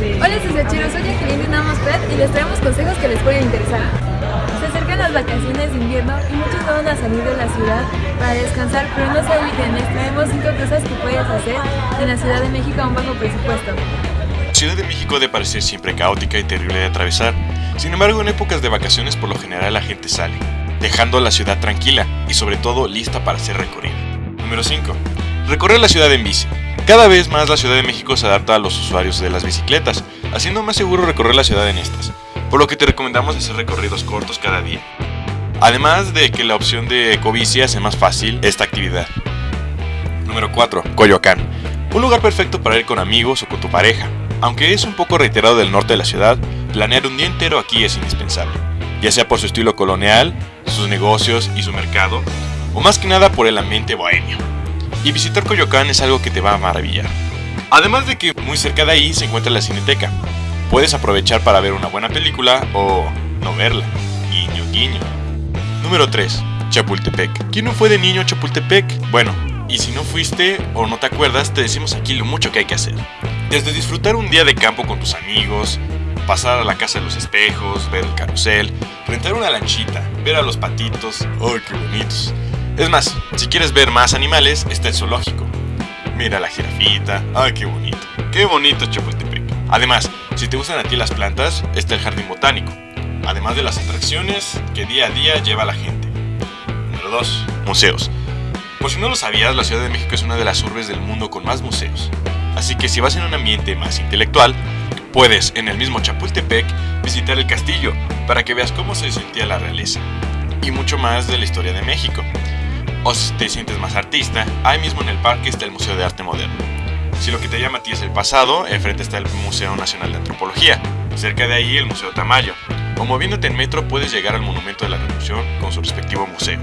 Hola Susachiros, soy de Namos Pet y les traemos consejos que les pueden interesar. Se acercan las vacaciones de invierno y muchos no van a salir de la ciudad para descansar, pero no se olviden, les traemos 5 cosas que puedes hacer en la Ciudad de México a un bajo presupuesto. Ciudad de México debe parecer siempre caótica y terrible de atravesar. Sin embargo, en épocas de vacaciones por lo general la gente sale, dejando la ciudad tranquila y sobre todo lista para ser recorrida. Número 5. Recorrer la ciudad en bici. Cada vez más la Ciudad de México se adapta a los usuarios de las bicicletas, haciendo más seguro recorrer la ciudad en estas, por lo que te recomendamos hacer recorridos cortos cada día. Además de que la opción de ecobici hace más fácil esta actividad. Número 4. Coyoacán. Un lugar perfecto para ir con amigos o con tu pareja. Aunque es un poco reiterado del norte de la ciudad, planear un día entero aquí es indispensable, ya sea por su estilo colonial, sus negocios y su mercado, o más que nada por el ambiente bohemio y visitar Coyoacán es algo que te va a maravillar. Además de que muy cerca de ahí se encuentra la Cineteca. Puedes aprovechar para ver una buena película o no verla. Guiño, guiño. Número 3. Chapultepec. ¿Quién no fue de niño a Chapultepec? Bueno, y si no fuiste o no te acuerdas, te decimos aquí lo mucho que hay que hacer. Desde disfrutar un día de campo con tus amigos, pasar a la casa de los espejos, ver el carrusel, rentar una lanchita, ver a los patitos, ¡ay qué bonitos! Es más, si quieres ver más animales, está el zoológico. Mira la jirafita. ¡Ay, qué bonito! ¡Qué bonito Chapultepec! Además, si te gustan a ti las plantas, está el jardín botánico. Además de las atracciones que día a día lleva la gente. Número 2. Museos. Por si no lo sabías, la Ciudad de México es una de las urbes del mundo con más museos. Así que si vas en un ambiente más intelectual, puedes en el mismo Chapultepec visitar el castillo para que veas cómo se sentía la realeza y mucho más de la historia de México. O si te sientes más artista, ahí mismo en el parque está el Museo de Arte Moderno. Si lo que te llama a ti es el pasado, enfrente está el Museo Nacional de Antropología, cerca de ahí el Museo Tamayo. O moviéndote en metro puedes llegar al Monumento de la Revolución con su respectivo museo.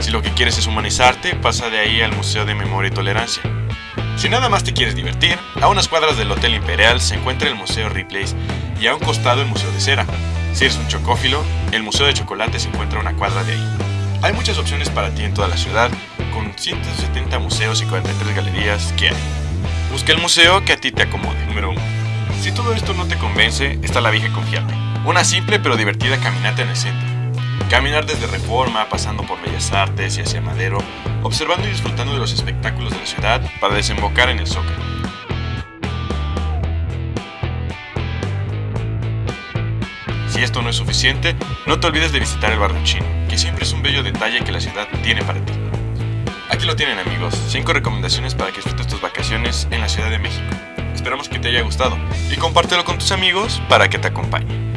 Si lo que quieres es humanizarte, pasa de ahí al Museo de Memoria y Tolerancia. Si nada más te quieres divertir, a unas cuadras del Hotel Imperial se encuentra el Museo Ripley's y a un costado el Museo de Cera. Si eres un chocófilo, el Museo de Chocolate se encuentra a una cuadra de ahí. Hay muchas opciones para ti en toda la ciudad, con 170 museos y 43 galerías que hay. Busca el museo que a ti te acomode. Número 1. Si todo esto no te convence, está la vieja confiable. Una simple pero divertida caminata en el centro. Caminar desde Reforma, pasando por Bellas Artes y hacia Madero, observando y disfrutando de los espectáculos de la ciudad para desembocar en el Zócalo. Si esto no es suficiente, no te olvides de visitar el barrio chino, siempre es un bello detalle que la ciudad tiene para ti. Aquí lo tienen amigos, 5 recomendaciones para que disfrutes tus vacaciones en la Ciudad de México. Esperamos que te haya gustado y compártelo con tus amigos para que te acompañen.